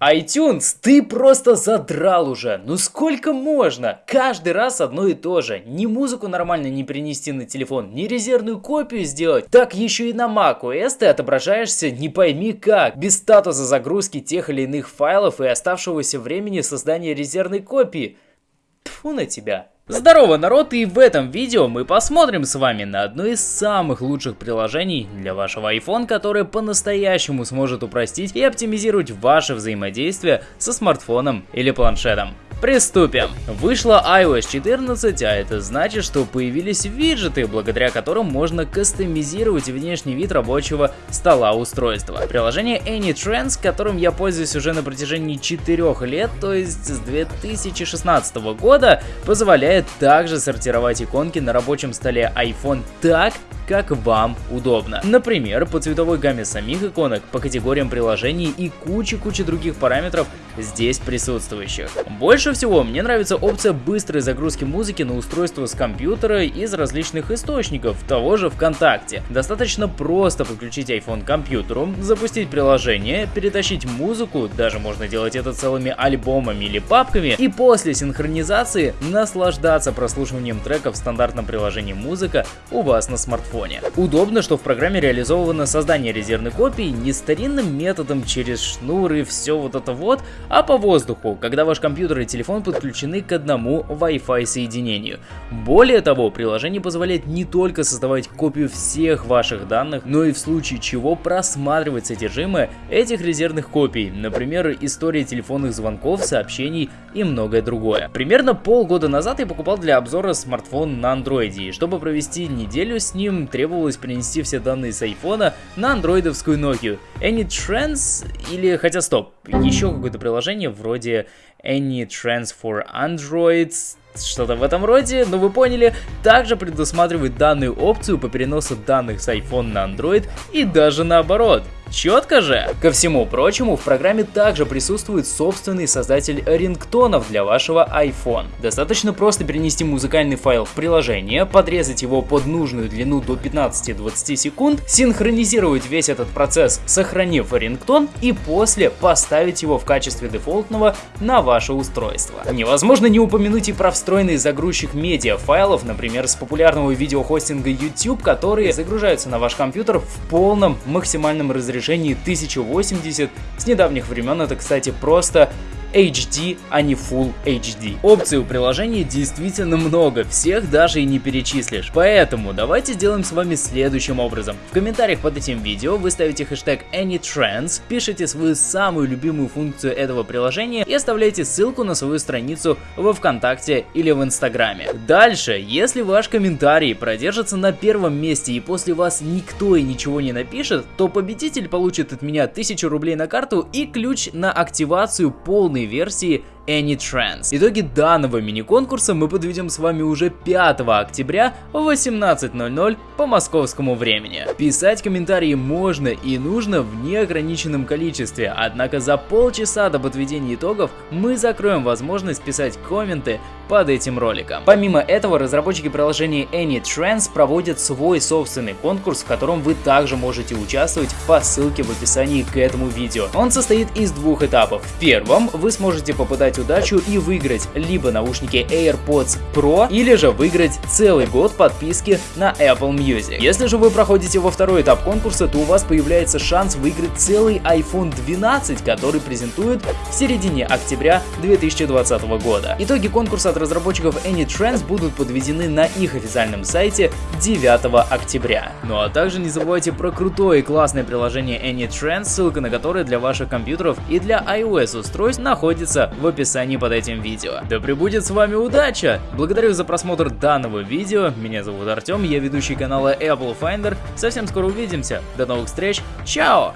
iTunes, ты просто задрал уже. Ну сколько можно? Каждый раз одно и то же. Ни музыку нормально не принести на телефон, ни резервную копию сделать. Так еще и на macOS ты отображаешься не пойми как. Без статуса загрузки тех или иных файлов и оставшегося времени создания резервной копии. Тфу на тебя. Здорово, народ, и в этом видео мы посмотрим с вами на одно из самых лучших приложений для вашего iPhone, которое по-настоящему сможет упростить и оптимизировать ваше взаимодействие со смартфоном или планшетом. Приступим. Вышла iOS 14, а это значит, что появились виджеты, благодаря которым можно кастомизировать внешний вид рабочего стола устройства. Приложение AnyTrends, которым я пользуюсь уже на протяжении 4 лет, то есть с 2016 года, позволяет также сортировать иконки на рабочем столе iPhone так, как вам удобно. Например, по цветовой гамме самих иконок, по категориям приложений и куче-куче других параметров здесь присутствующих. Больше всего мне нравится опция быстрой загрузки музыки на устройство с компьютера из различных источников, того же ВКонтакте. Достаточно просто подключить iPhone к компьютеру, запустить приложение, перетащить музыку, даже можно делать это целыми альбомами или папками, и после синхронизации наслаждаться прослушиванием треков в стандартном приложении музыка у вас на смартфоне телефоне. Удобно, что в программе реализовано создание резервной копии не старинным методом через шнуры, все вот это вот, а по воздуху, когда ваш компьютер и телефон подключены к одному Wi-Fi соединению. Более того, приложение позволяет не только создавать копию всех ваших данных, но и в случае чего просматривать содержимое этих резервных копий, например, история телефонных звонков, сообщений и многое другое. Примерно полгода назад я покупал для обзора смартфон на андроиде, и чтобы провести неделю с ним, требовалось принести все данные с айфона на андроидовскую Nokia. AnyTrans или, хотя стоп, еще какое-то приложение вроде AnyTrans for Androids, что-то в этом роде, но вы поняли, также предусматривает данную опцию по переносу данных с iPhone на Android и даже наоборот. Четко же! Ко всему прочему, в программе также присутствует собственный создатель рингтонов для вашего iPhone. Достаточно просто перенести музыкальный файл в приложение, подрезать его под нужную длину до 15-20 секунд, синхронизировать весь этот процесс, сохранив рингтон и после поставить его в качестве дефолтного на ваше устройство. Невозможно не упомянуть и про встроенный загрузчик медиа файлов, например, с популярного видеохостинга YouTube, которые загружаются на ваш компьютер в полном максимальном разрешении 1080. С недавних времен это, кстати, просто HD, а не Full HD. Опций у приложения действительно много, всех даже и не перечислишь. Поэтому давайте сделаем с вами следующим образом. В комментариях под этим видео вы ставите хэштег AnyTrends, пишите свою самую любимую функцию этого приложения и оставляете ссылку на свою страницу во Вконтакте или в Инстаграме. Дальше, если ваш комментарий продержится на первом месте и после вас никто и ничего не напишет, то победитель получит от меня 1000 рублей на карту и ключ на активацию полной полной версии AnyTrans. Итоги данного мини-конкурса мы подведем с вами уже 5 октября в 18.00 по московскому времени. Писать комментарии можно и нужно в неограниченном количестве, однако за полчаса до подведения итогов мы закроем возможность писать комменты под этим роликом. Помимо этого, разработчики приложения AnyTrans проводят свой собственный конкурс, в котором вы также можете участвовать по ссылке в описании к этому видео. Он состоит из двух этапов. В первом вы сможете попытать удачу и выиграть либо наушники AirPods Pro, или же выиграть целый год подписки на Apple Music. Если же вы проходите во второй этап конкурса, то у вас появляется шанс выиграть целый iPhone 12, который презентуют в середине октября 2020 года. Итоги конкурса от разработчиков AnyTrends будут подведены на их официальном сайте 9 октября. Ну а также не забывайте про крутое и классное приложение AnyTrends, ссылка на которое для ваших компьютеров и для iOS устройств находится в описании описании под этим видео. Да пребудет с вами удача! Благодарю за просмотр данного видео, меня зовут Артем, я ведущий канала Apple Finder, совсем скоро увидимся, до новых встреч, чао!